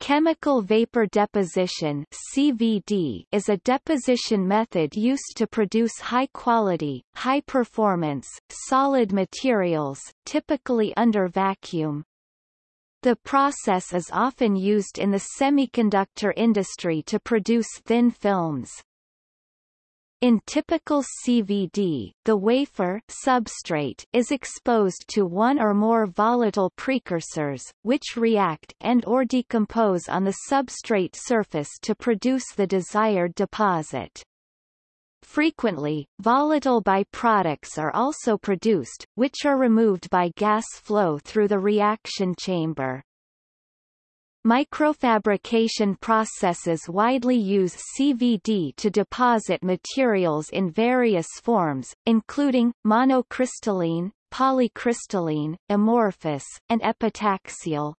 Chemical vapor deposition CVD is a deposition method used to produce high-quality, high-performance, solid materials, typically under vacuum. The process is often used in the semiconductor industry to produce thin films. In typical CVD, the wafer substrate is exposed to one or more volatile precursors, which react and or decompose on the substrate surface to produce the desired deposit. Frequently, volatile byproducts are also produced, which are removed by gas flow through the reaction chamber. Microfabrication processes widely use CVD to deposit materials in various forms, including, monocrystalline, polycrystalline, amorphous, and epitaxial.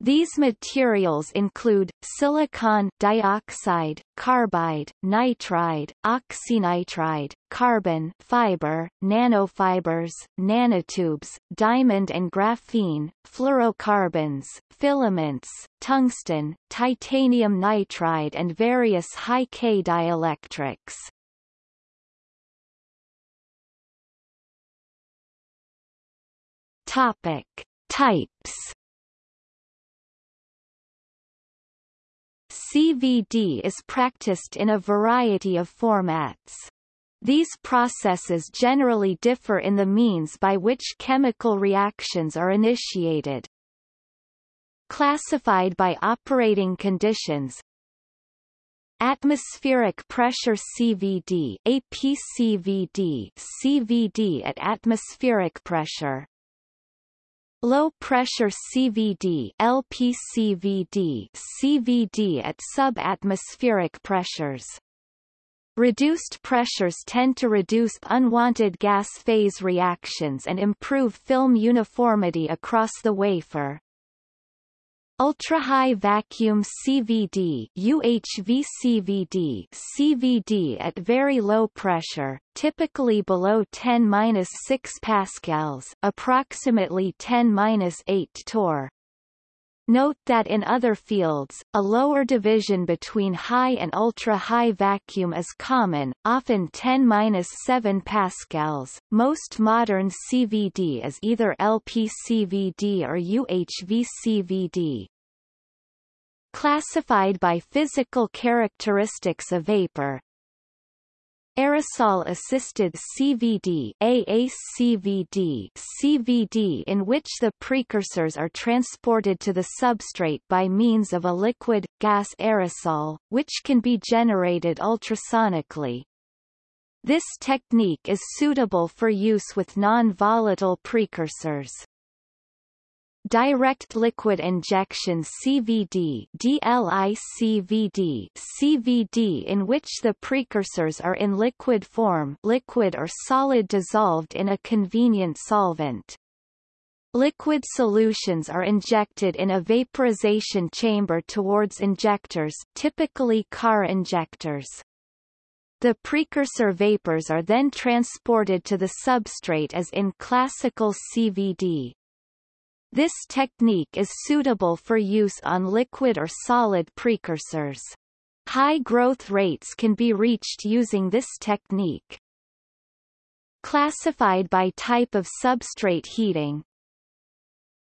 These materials include, silicon dioxide, carbide, nitride, oxynitride, carbon fiber, nanofibers, nanotubes, diamond and graphene, fluorocarbons, filaments, tungsten, titanium nitride and various high-K dielectrics. Topic. Types CVD is practiced in a variety of formats. These processes generally differ in the means by which chemical reactions are initiated. Classified by operating conditions Atmospheric pressure CVD APCVD CVD at atmospheric pressure Low pressure CVD LPCVD CVD at subatmospheric pressures. Reduced pressures tend to reduce unwanted gas phase reactions and improve film uniformity across the wafer. Ultra-high vacuum CVD UHV-CVD CVD at very low pressure, typically below 10-6 pascals, approximately 10-8 torr. Note that in other fields, a lower division between high and ultra-high vacuum is common, often 10-7 pascals. Most modern CVD is either LPCVD or UHVCVD. Classified by physical characteristics of vapor, Aerosol-assisted CVD AACVD CVD in which the precursors are transported to the substrate by means of a liquid, gas aerosol, which can be generated ultrasonically. This technique is suitable for use with non-volatile precursors. Direct liquid injection CVD DLICVD CVD in which the precursors are in liquid form liquid or solid dissolved in a convenient solvent. Liquid solutions are injected in a vaporization chamber towards injectors typically car injectors. The precursor vapors are then transported to the substrate as in classical CVD. This technique is suitable for use on liquid or solid precursors. High growth rates can be reached using this technique. Classified by type of substrate heating,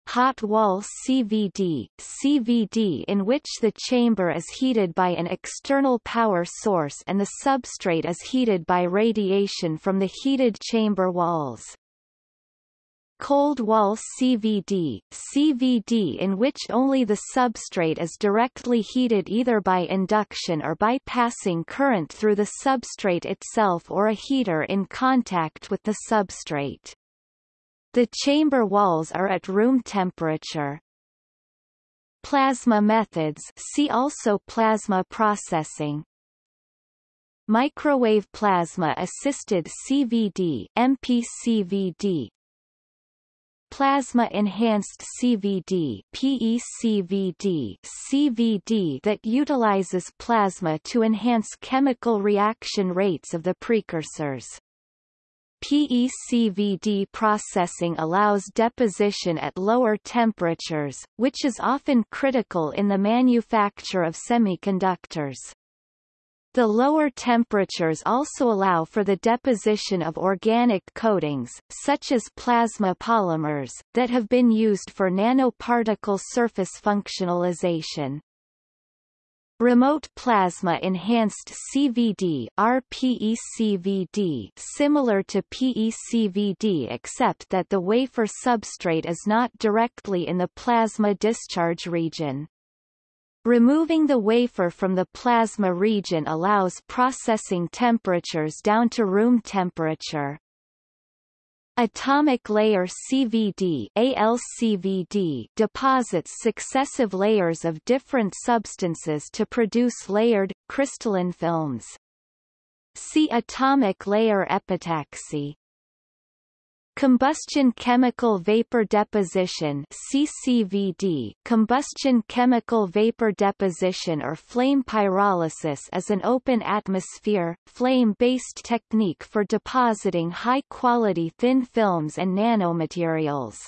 hot wall CVD, CVD in which the chamber is heated by an external power source and the substrate is heated by radiation from the heated chamber walls. Cold wall CVD, CVD in which only the substrate is directly heated either by induction or by passing current through the substrate itself or a heater in contact with the substrate. The chamber walls are at room temperature. Plasma methods see also plasma processing. Microwave plasma assisted CVD MPCVD Plasma-enhanced CVD PECVD CVD that utilizes plasma to enhance chemical reaction rates of the precursors. PECVD processing allows deposition at lower temperatures, which is often critical in the manufacture of semiconductors. The lower temperatures also allow for the deposition of organic coatings, such as plasma polymers, that have been used for nanoparticle surface functionalization. Remote Plasma Enhanced CVD RPECVD similar to PECVD except that the wafer substrate is not directly in the plasma discharge region. Removing the wafer from the plasma region allows processing temperatures down to room temperature. Atomic layer CVD ALCVD deposits successive layers of different substances to produce layered, crystalline films. See atomic layer epitaxy. Combustion chemical vapor deposition CCVD Combustion chemical vapor deposition or flame pyrolysis is an open atmosphere, flame-based technique for depositing high-quality thin films and nanomaterials.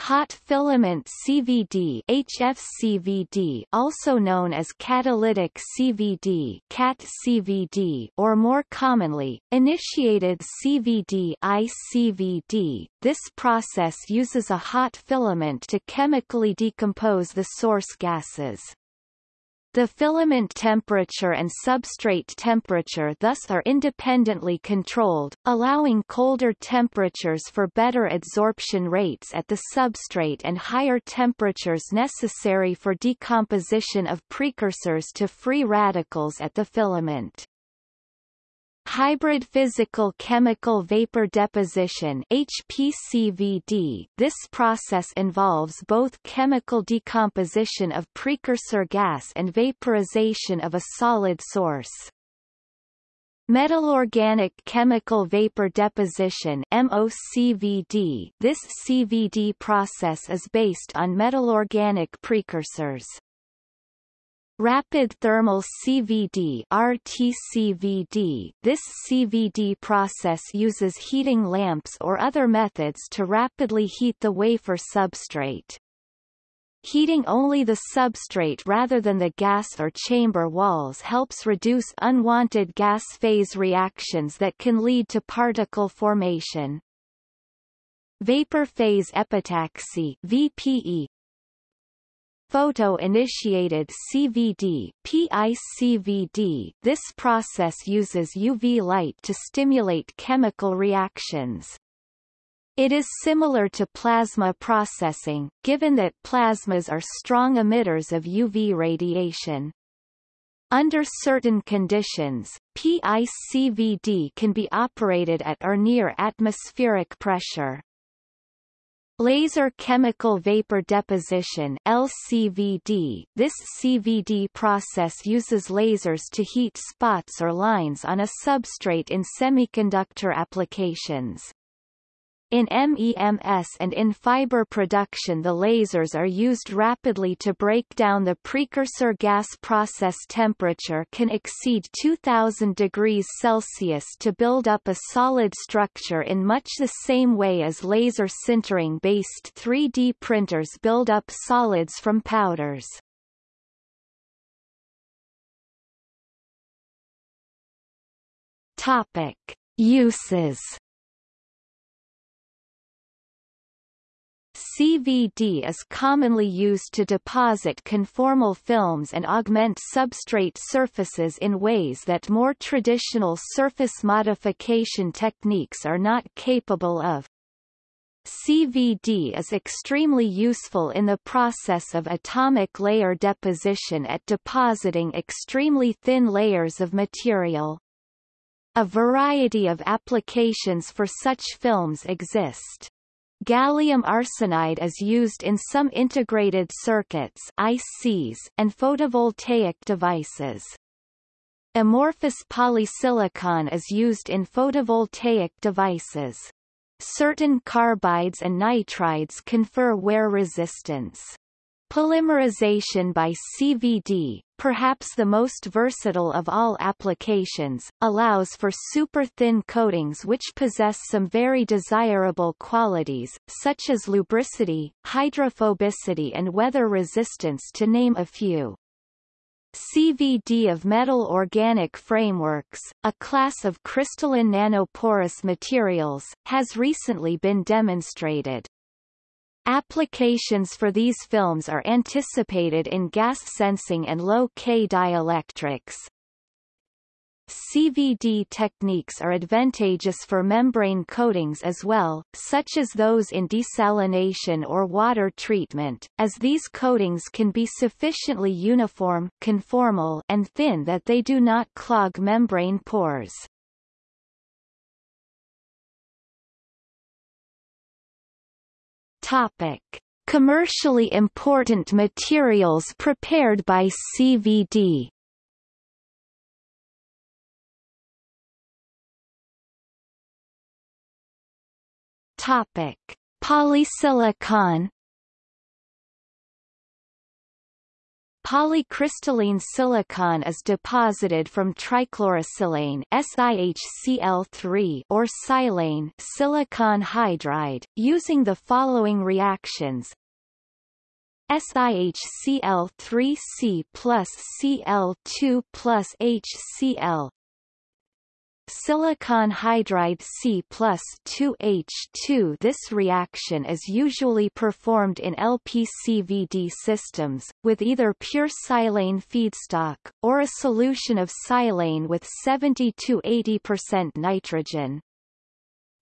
Hot filament CVD HFCVD also known as catalytic CVD CAT CVD or more commonly, initiated CVD ICVD. This process uses a hot filament to chemically decompose the source gases. The filament temperature and substrate temperature thus are independently controlled, allowing colder temperatures for better adsorption rates at the substrate and higher temperatures necessary for decomposition of precursors to free radicals at the filament. Hybrid physical chemical vapor deposition HPCVD This process involves both chemical decomposition of precursor gas and vaporization of a solid source. Metal-organic chemical vapor deposition MOCVD This CVD process is based on metal-organic precursors. Rapid thermal CVD RTCVD This CVD process uses heating lamps or other methods to rapidly heat the wafer substrate. Heating only the substrate rather than the gas or chamber walls helps reduce unwanted gas phase reactions that can lead to particle formation. Vapor phase epitaxy VPE Photo-initiated CVD PICVD This process uses UV light to stimulate chemical reactions. It is similar to plasma processing, given that plasmas are strong emitters of UV radiation. Under certain conditions, PICVD can be operated at or near atmospheric pressure. Laser chemical vapor deposition LCVD This CVD process uses lasers to heat spots or lines on a substrate in semiconductor applications. In MEMS and in fiber production the lasers are used rapidly to break down the precursor gas process temperature can exceed 2000 degrees Celsius to build up a solid structure in much the same way as laser sintering-based 3D printers build up solids from powders. Topic. Uses CVD is commonly used to deposit conformal films and augment substrate surfaces in ways that more traditional surface modification techniques are not capable of. CVD is extremely useful in the process of atomic layer deposition at depositing extremely thin layers of material. A variety of applications for such films exist. Gallium arsenide is used in some integrated circuits ICs and photovoltaic devices. Amorphous polysilicon is used in photovoltaic devices. Certain carbides and nitrides confer wear resistance. Polymerization by CVD, perhaps the most versatile of all applications, allows for super-thin coatings which possess some very desirable qualities, such as lubricity, hydrophobicity and weather resistance to name a few. CVD of metal organic frameworks, a class of crystalline nanoporous materials, has recently been demonstrated. Applications for these films are anticipated in gas sensing and low-K dielectrics. CVD techniques are advantageous for membrane coatings as well, such as those in desalination or water treatment, as these coatings can be sufficiently uniform conformal and thin that they do not clog membrane pores. Topic. Commercially important materials prepared by CVD Topic: Polysilicon Polycrystalline silicon is deposited from trichlorosilane SiHCl3 or silane silicon hydride, using the following reactions. SiHCl3C plus Cl2 plus HCl silicon hydride C plus 2H2 This reaction is usually performed in LPCVD systems, with either pure silane feedstock, or a solution of silane with 70–80% nitrogen.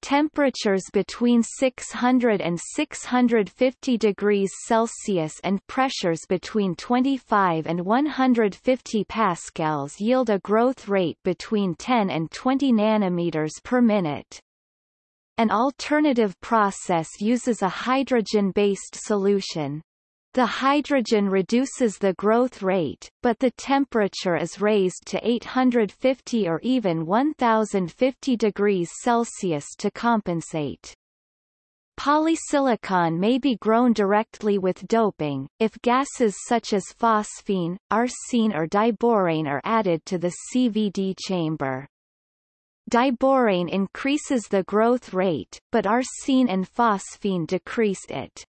Temperatures between 600 and 650 degrees Celsius and pressures between 25 and 150 pascals yield a growth rate between 10 and 20 nanometers per minute. An alternative process uses a hydrogen-based solution. The hydrogen reduces the growth rate, but the temperature is raised to 850 or even 1050 degrees Celsius to compensate. Polysilicon may be grown directly with doping, if gases such as phosphine, arsine or diborane are added to the CVD chamber. Diborane increases the growth rate, but arsine and phosphine decrease it.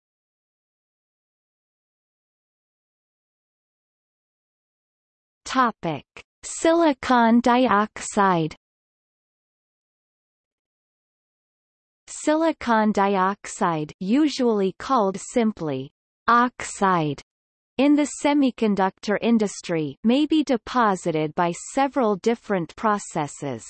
Topic: Silicon dioxide. Silicon dioxide, usually called simply oxide, in the semiconductor industry, may be deposited by several different processes.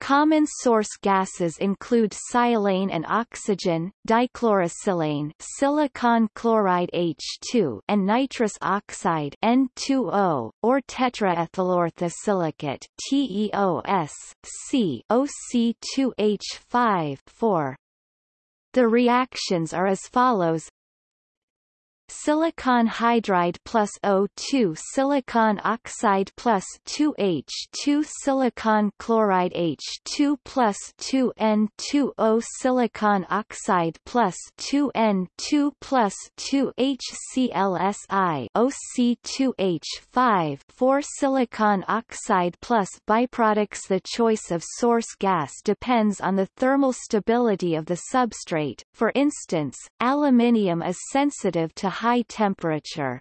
Common source gases include silane and oxygen, dichlorosilane silicon chloride H2 and nitrous oxide N2O, or tetraethylorthosilicate TEOS, C OC2H5 4. The reactions are as follows silicon hydride plus O2 silicon oxide plus 2H2 silicon chloride H2 plus 2N2O silicon oxide plus 2N2 plus 2HClSi OC2H5 4 silicon oxide plus byproducts. The choice of source gas depends on the thermal stability of the substrate, for instance, aluminium is sensitive to high temperature.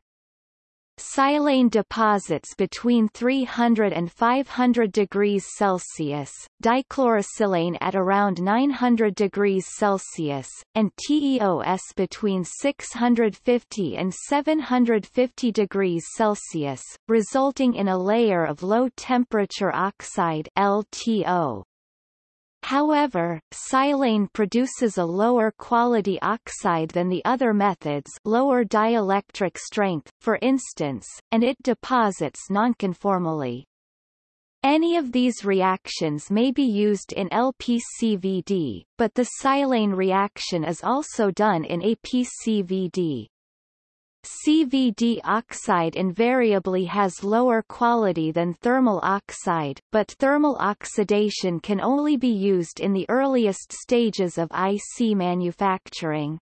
Silane deposits between 300 and 500 degrees Celsius, dichlorosilane at around 900 degrees Celsius, and TEOS between 650 and 750 degrees Celsius, resulting in a layer of low-temperature oxide LTO. However, silane produces a lower quality oxide than the other methods lower dielectric strength, for instance, and it deposits nonconformally. Any of these reactions may be used in LPCVD, but the silane reaction is also done in APCVD. CVD oxide invariably has lower quality than thermal oxide, but thermal oxidation can only be used in the earliest stages of IC manufacturing.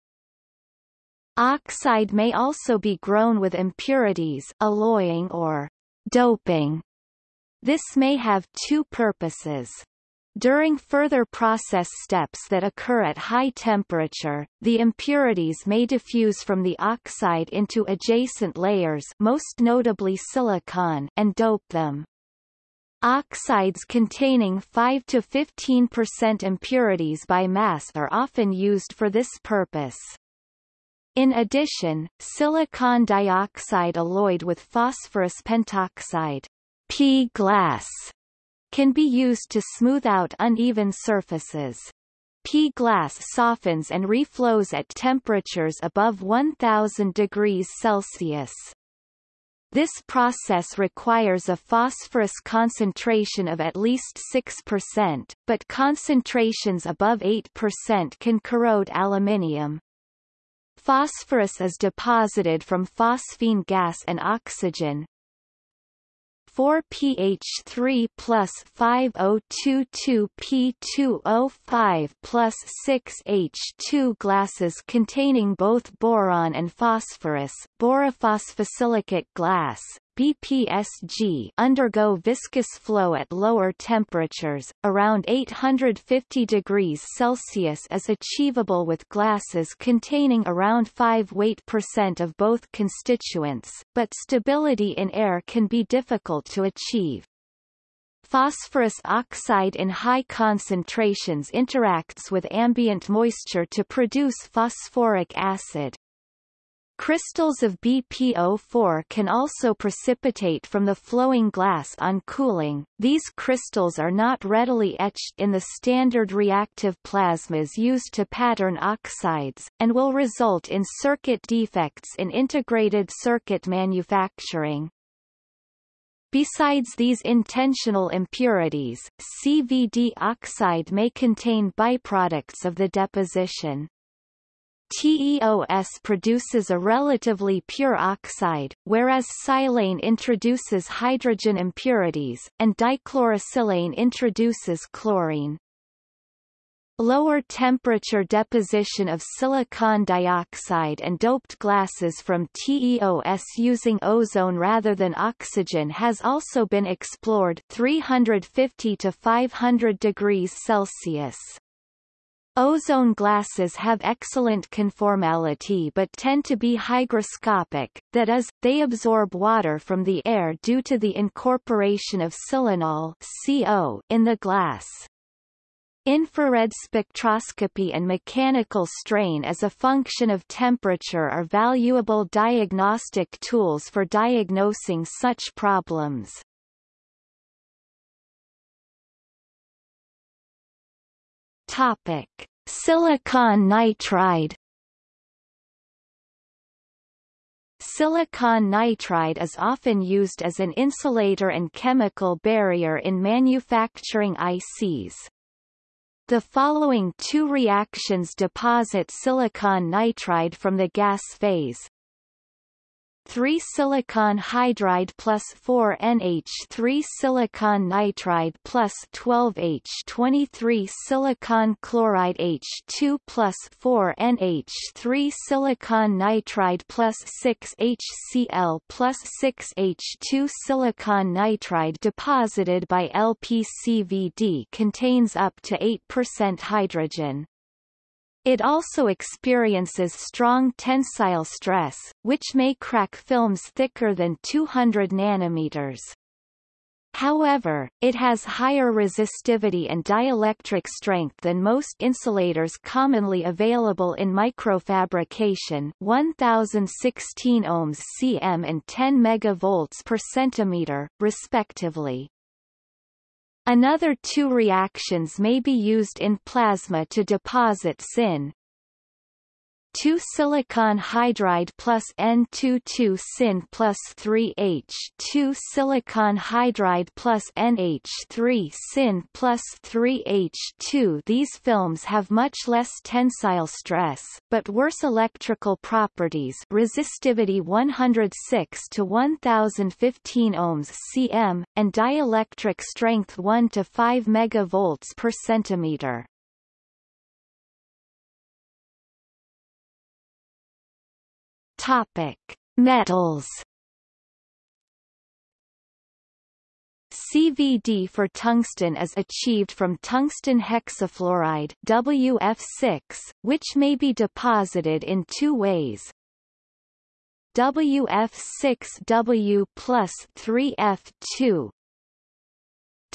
Oxide may also be grown with impurities alloying or doping. This may have two purposes. During further process steps that occur at high temperature, the impurities may diffuse from the oxide into adjacent layers most notably silicon and dope them. Oxides containing 5 to 15% impurities by mass are often used for this purpose. In addition, silicon dioxide alloyed with phosphorus pentoxide P glass can be used to smooth out uneven surfaces. P-glass softens and reflows at temperatures above 1000 degrees Celsius. This process requires a phosphorus concentration of at least 6%, but concentrations above 8% can corrode aluminium. Phosphorus is deposited from phosphine gas and oxygen, 4 pH3 plus 5022 P2O5 plus 6 H2 glasses containing both boron and phosphorus borophosphosilicate glass, BPSG undergo viscous flow at lower temperatures, around 850 degrees Celsius is achievable with glasses containing around 5 weight percent of both constituents, but stability in air can be difficult to achieve. Phosphorus oxide in high concentrations interacts with ambient moisture to produce phosphoric acid. Crystals of BPO4 can also precipitate from the flowing glass on cooling. These crystals are not readily etched in the standard reactive plasmas used to pattern oxides, and will result in circuit defects in integrated circuit manufacturing. Besides these intentional impurities, CVD oxide may contain byproducts of the deposition. TEOS produces a relatively pure oxide, whereas silane introduces hydrogen impurities, and dichlorosilane introduces chlorine. Lower temperature deposition of silicon dioxide and doped glasses from TEOS using ozone rather than oxygen has also been explored 350 to 500 degrees Celsius. Ozone glasses have excellent conformality but tend to be hygroscopic, that is, they absorb water from the air due to the incorporation of silanol in the glass. Infrared spectroscopy and mechanical strain as a function of temperature are valuable diagnostic tools for diagnosing such problems. Topic: Silicon nitride. Silicon nitride is often used as an insulator and chemical barrier in manufacturing ICs. The following two reactions deposit silicon nitride from the gas phase, 3 silicon hydride plus 4 NH 3 silicon nitride plus 12 H 23 silicon chloride H2 plus 4 NH 3 silicon nitride plus 6 HCl plus 6 H2 silicon nitride deposited by LPCVD contains up to 8% hydrogen. It also experiences strong tensile stress, which may crack films thicker than 200 nanometers. However, it has higher resistivity and dielectric strength than most insulators commonly available in microfabrication 1016 ohms cm and 10 megavolts per centimeter, respectively. Another two reactions may be used in plasma to deposit SIN, 2 silicon hydride plus N22 Sin plus 3H 2 silicon hydride plus NH3 Sin plus 3H2 These films have much less tensile stress, but worse electrical properties resistivity 106 to 1015 ohms cm, and dielectric strength 1 to 5 megavolts per centimeter. Topic: Metals. CVD for tungsten is achieved from tungsten hexafluoride WF6, which may be deposited in two ways. WF6W plus 3F2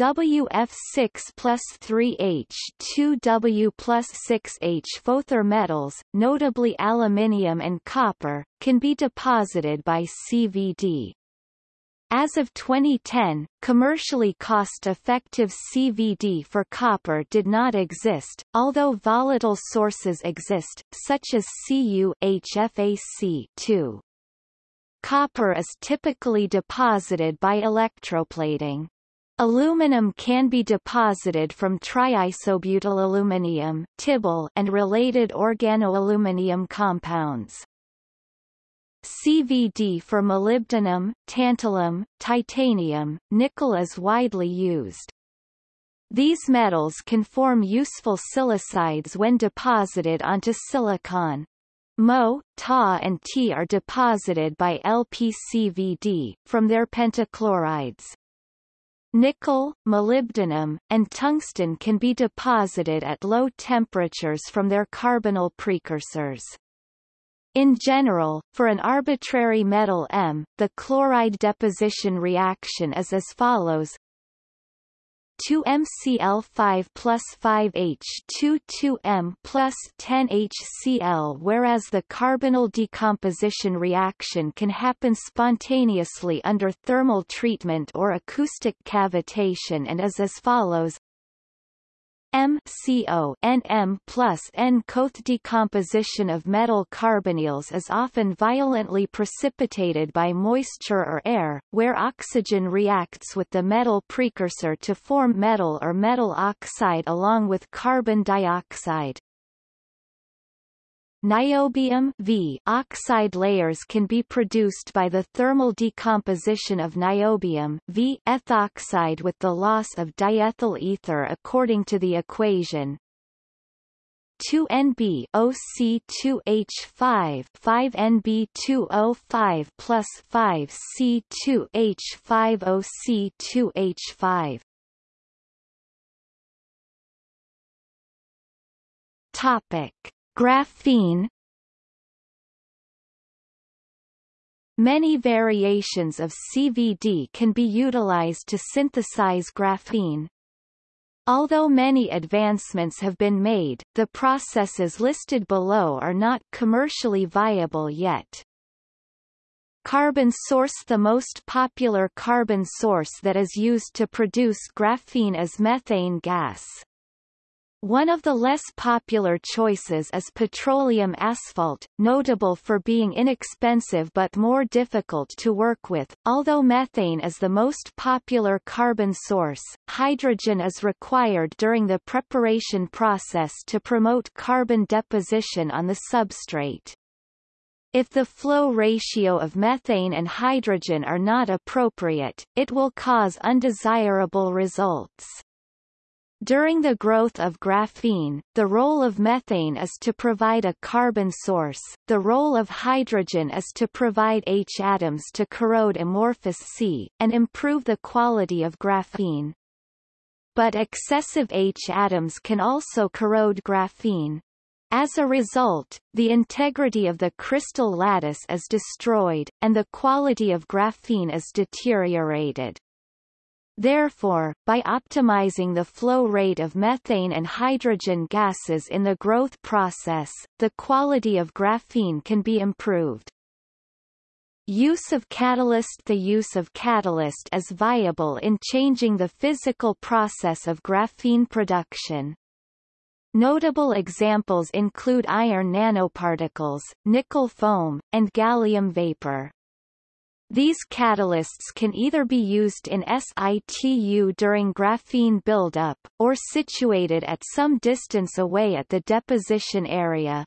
WF6 plus 3H 2W plus 6H Fother metals, notably aluminium and copper, can be deposited by CVD. As of 2010, commercially cost-effective CVD for copper did not exist, although volatile sources exist, such as CuHFAC 2 Copper is typically deposited by electroplating. Aluminum can be deposited from triisobutylaluminium TIBAL, and related organoaluminium compounds. CVD for molybdenum, tantalum, titanium, nickel is widely used. These metals can form useful silicides when deposited onto silicon. Mo, Ta and T are deposited by LPCVD, from their pentachlorides. Nickel, molybdenum, and tungsten can be deposited at low temperatures from their carbonyl precursors. In general, for an arbitrary metal M, the chloride deposition reaction is as follows 2MCl5 plus 5H2 2M plus 10HCl whereas the carbonyl decomposition reaction can happen spontaneously under thermal treatment or acoustic cavitation and is as follows MCO NM plus N Koth decomposition of metal carbonyls is often violently precipitated by moisture or air, where oxygen reacts with the metal precursor to form metal or metal oxide along with carbon dioxide. Niobium v oxide layers can be produced by the thermal decomposition of niobium v ethoxide with the loss of diethyl ether according to the equation. 2NB OC2H5 5NB2O5 plus 5C2H5 OC2H5 Topic Graphene Many variations of CVD can be utilized to synthesize graphene. Although many advancements have been made, the processes listed below are not commercially viable yet. Carbon source The most popular carbon source that is used to produce graphene is methane gas. One of the less popular choices is petroleum asphalt, notable for being inexpensive but more difficult to work with. Although methane is the most popular carbon source, hydrogen is required during the preparation process to promote carbon deposition on the substrate. If the flow ratio of methane and hydrogen are not appropriate, it will cause undesirable results. During the growth of graphene, the role of methane is to provide a carbon source, the role of hydrogen is to provide H atoms to corrode amorphous C, and improve the quality of graphene. But excessive H atoms can also corrode graphene. As a result, the integrity of the crystal lattice is destroyed, and the quality of graphene is deteriorated. Therefore, by optimizing the flow rate of methane and hydrogen gases in the growth process, the quality of graphene can be improved. Use of catalyst The use of catalyst is viable in changing the physical process of graphene production. Notable examples include iron nanoparticles, nickel foam, and gallium vapor. These catalysts can either be used in situ during graphene buildup, or situated at some distance away at the deposition area.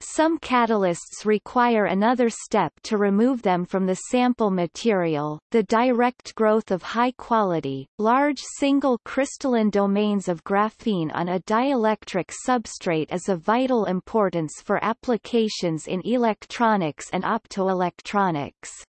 Some catalysts require another step to remove them from the sample material. The direct growth of high-quality, large single crystalline domains of graphene on a dielectric substrate is of vital importance for applications in electronics and optoelectronics.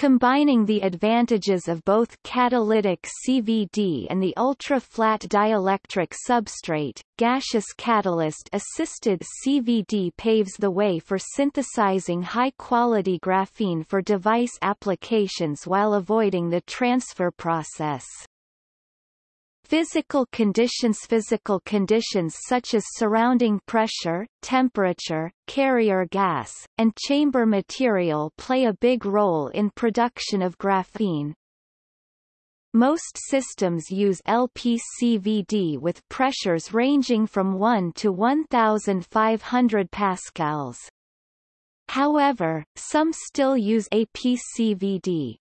Combining the advantages of both catalytic CVD and the ultra-flat dielectric substrate, gaseous catalyst-assisted CVD paves the way for synthesizing high-quality graphene for device applications while avoiding the transfer process. Physical conditions Physical conditions such as surrounding pressure, temperature, carrier gas, and chamber material play a big role in production of graphene. Most systems use LPCVD with pressures ranging from 1 to 1500 pascals. However, some still use APCVD.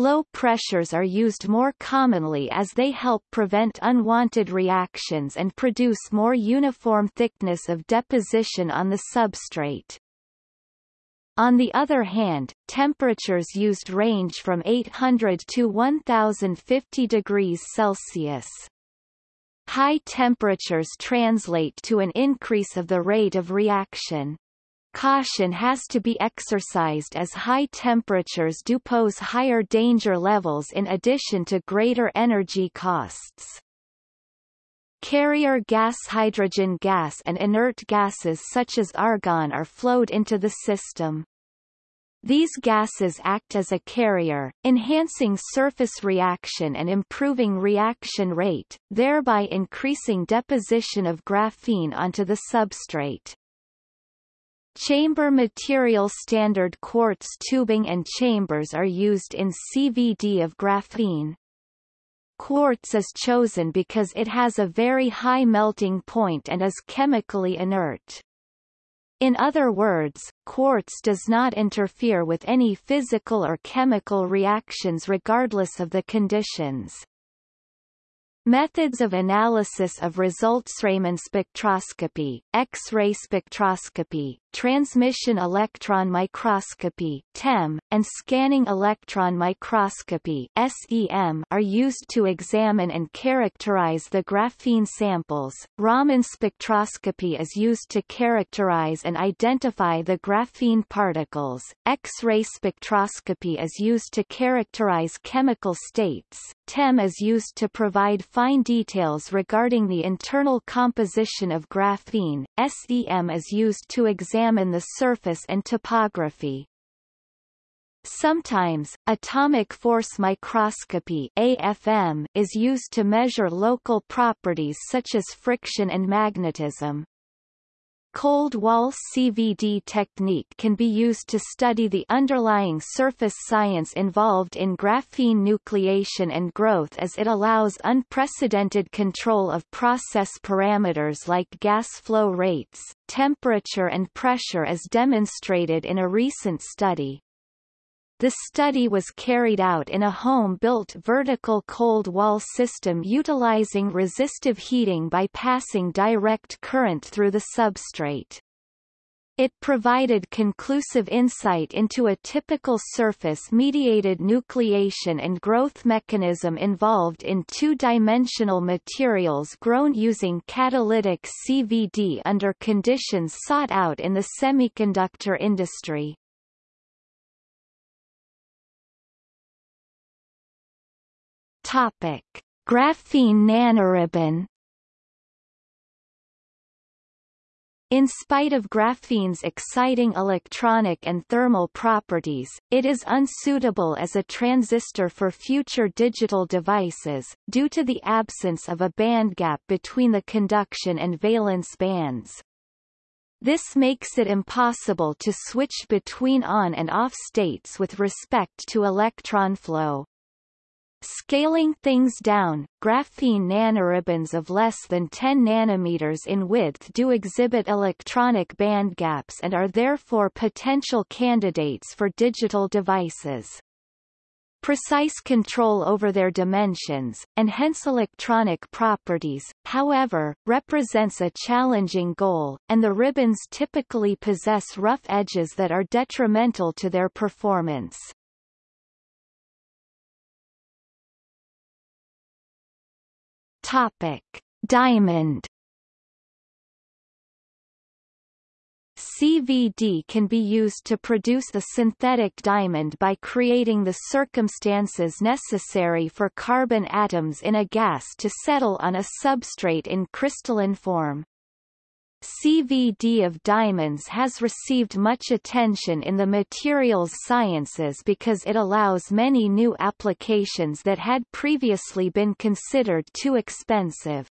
Low pressures are used more commonly as they help prevent unwanted reactions and produce more uniform thickness of deposition on the substrate. On the other hand, temperatures used range from 800 to 1050 degrees Celsius. High temperatures translate to an increase of the rate of reaction. Caution has to be exercised as high temperatures do pose higher danger levels in addition to greater energy costs. Carrier gas hydrogen gas and inert gases such as argon are flowed into the system. These gases act as a carrier, enhancing surface reaction and improving reaction rate, thereby increasing deposition of graphene onto the substrate. Chamber material standard quartz tubing and chambers are used in CVD of graphene. Quartz is chosen because it has a very high melting point and is chemically inert. In other words, quartz does not interfere with any physical or chemical reactions regardless of the conditions. Methods of analysis of results Raman spectroscopy, X-ray spectroscopy, transmission electron microscopy (TEM), and scanning electron microscopy (SEM) are used to examine and characterize the graphene samples. Raman spectroscopy is used to characterize and identify the graphene particles. X-ray spectroscopy is used to characterize chemical states. TEM is used to provide fine details regarding the internal composition of graphene. SEM is used to examine the surface and topography. Sometimes, atomic force microscopy AFM is used to measure local properties such as friction and magnetism. Cold wall CVD technique can be used to study the underlying surface science involved in graphene nucleation and growth as it allows unprecedented control of process parameters like gas flow rates, temperature and pressure as demonstrated in a recent study. The study was carried out in a home-built vertical cold wall system utilizing resistive heating by passing direct current through the substrate. It provided conclusive insight into a typical surface-mediated nucleation and growth mechanism involved in two-dimensional materials grown using catalytic CVD under conditions sought out in the semiconductor industry. Topic: Graphene nanoribbon. In spite of graphene's exciting electronic and thermal properties, it is unsuitable as a transistor for future digital devices, due to the absence of a bandgap between the conduction and valence bands. This makes it impossible to switch between on and off states with respect to electron flow. Scaling things down, graphene nanoribbons of less than 10 nanometers in width do exhibit electronic band gaps and are therefore potential candidates for digital devices. precise control over their dimensions, and hence electronic properties, however, represents a challenging goal, and the ribbons typically possess rough edges that are detrimental to their performance. Topic. Diamond CVD can be used to produce the synthetic diamond by creating the circumstances necessary for carbon atoms in a gas to settle on a substrate in crystalline form. CVD of diamonds has received much attention in the materials sciences because it allows many new applications that had previously been considered too expensive.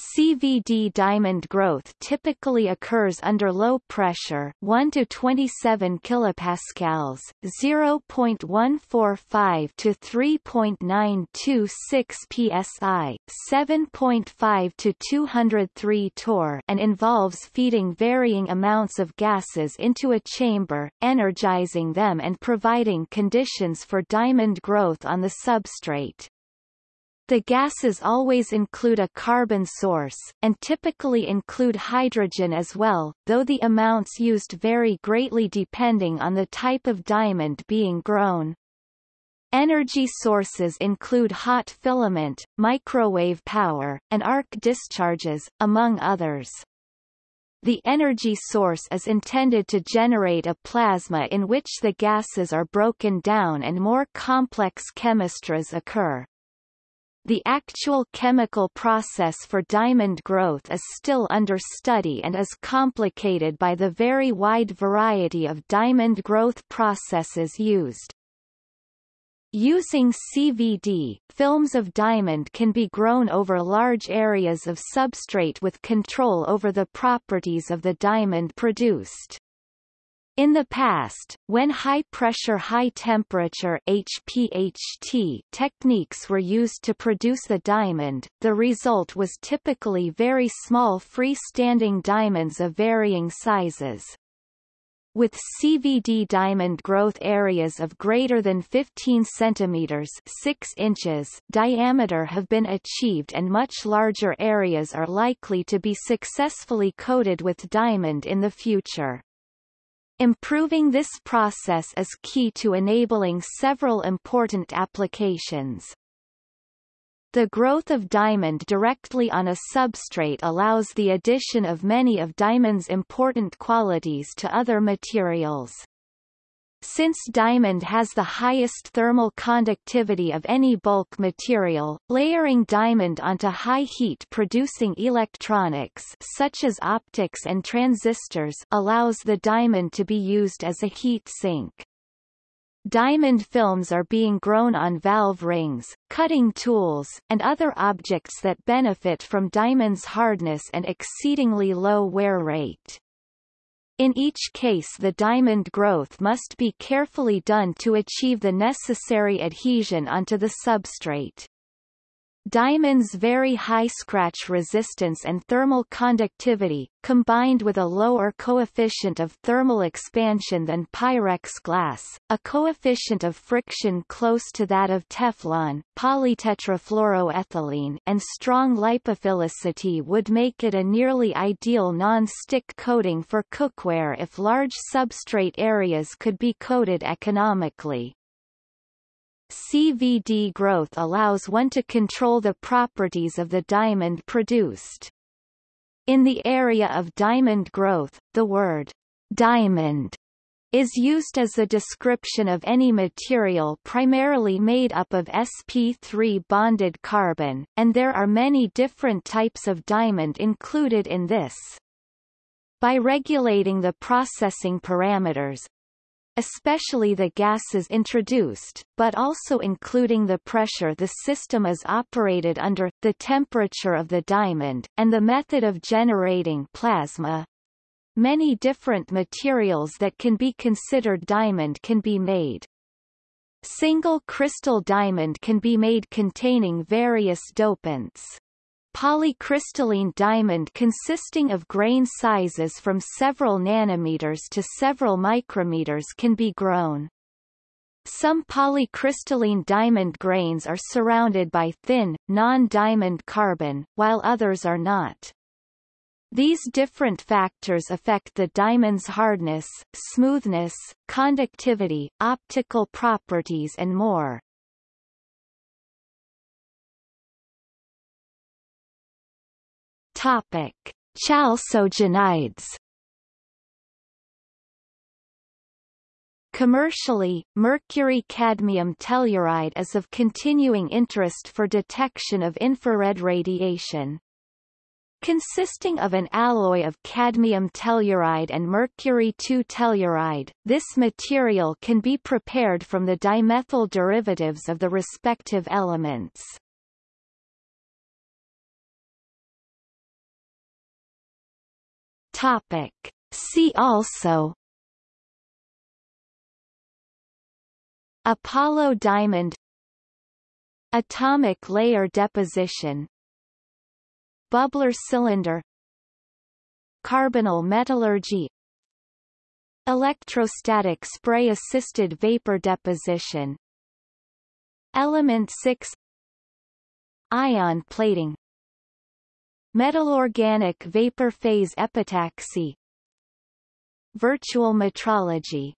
CVD diamond growth typically occurs under low pressure 1 to 27 kilopascals 0.145 to 3.926 psi 7.5 to 203 torr and involves feeding varying amounts of gases into a chamber energizing them and providing conditions for diamond growth on the substrate. The gases always include a carbon source, and typically include hydrogen as well, though the amounts used vary greatly depending on the type of diamond being grown. Energy sources include hot filament, microwave power, and arc discharges, among others. The energy source is intended to generate a plasma in which the gases are broken down and more complex chemistries occur. The actual chemical process for diamond growth is still under study and is complicated by the very wide variety of diamond growth processes used. Using CVD, films of diamond can be grown over large areas of substrate with control over the properties of the diamond produced. In the past, when high-pressure high-temperature HPHT techniques were used to produce the diamond, the result was typically very small freestanding diamonds of varying sizes. With CVD diamond growth areas of greater than 15 centimeters 6 inches diameter have been achieved and much larger areas are likely to be successfully coated with diamond in the future. Improving this process is key to enabling several important applications. The growth of diamond directly on a substrate allows the addition of many of diamond's important qualities to other materials. Since diamond has the highest thermal conductivity of any bulk material, layering diamond onto high heat producing electronics such as optics and transistors allows the diamond to be used as a heat sink. Diamond films are being grown on valve rings, cutting tools, and other objects that benefit from diamond's hardness and exceedingly low wear rate. In each case the diamond growth must be carefully done to achieve the necessary adhesion onto the substrate. Diamond's very high scratch resistance and thermal conductivity, combined with a lower coefficient of thermal expansion than Pyrex glass, a coefficient of friction close to that of Teflon polytetrafluoroethylene and strong lipophilicity would make it a nearly ideal non-stick coating for cookware if large substrate areas could be coated economically. CVD growth allows one to control the properties of the diamond produced. In the area of diamond growth, the word diamond is used as a description of any material primarily made up of sp3 bonded carbon, and there are many different types of diamond included in this. By regulating the processing parameters, especially the gases introduced, but also including the pressure the system is operated under, the temperature of the diamond, and the method of generating plasma. Many different materials that can be considered diamond can be made. Single crystal diamond can be made containing various dopants. Polycrystalline diamond consisting of grain sizes from several nanometers to several micrometers can be grown. Some polycrystalline diamond grains are surrounded by thin, non-diamond carbon, while others are not. These different factors affect the diamond's hardness, smoothness, conductivity, optical properties and more. Topic: Chalcogenides Commercially, mercury-cadmium telluride is of continuing interest for detection of infrared radiation. Consisting of an alloy of cadmium telluride and mercury-2 telluride, this material can be prepared from the dimethyl derivatives of the respective elements. Topic. See also Apollo diamond Atomic layer deposition Bubbler cylinder Carbonyl metallurgy Electrostatic spray-assisted vapor deposition Element 6 Ion plating Metal-organic vapor phase epitaxy. Virtual metrology